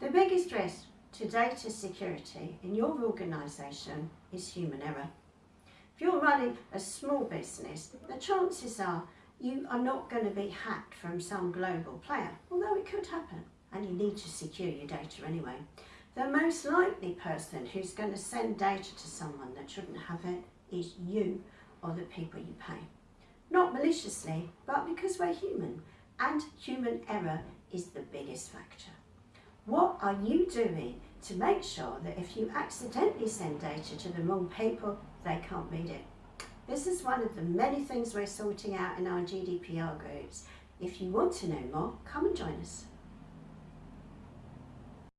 The biggest risk to data security in your organisation is human error. If you're running a small business, the chances are you are not going to be hacked from some global player, although it could happen, and you need to secure your data anyway. The most likely person who's going to send data to someone that shouldn't have it is you or the people you pay. Not maliciously, but because we're human, and human error is the biggest factor. What are you doing to make sure that if you accidentally send data to the wrong people, they can't read it? This is one of the many things we're sorting out in our GDPR groups. If you want to know more, come and join us.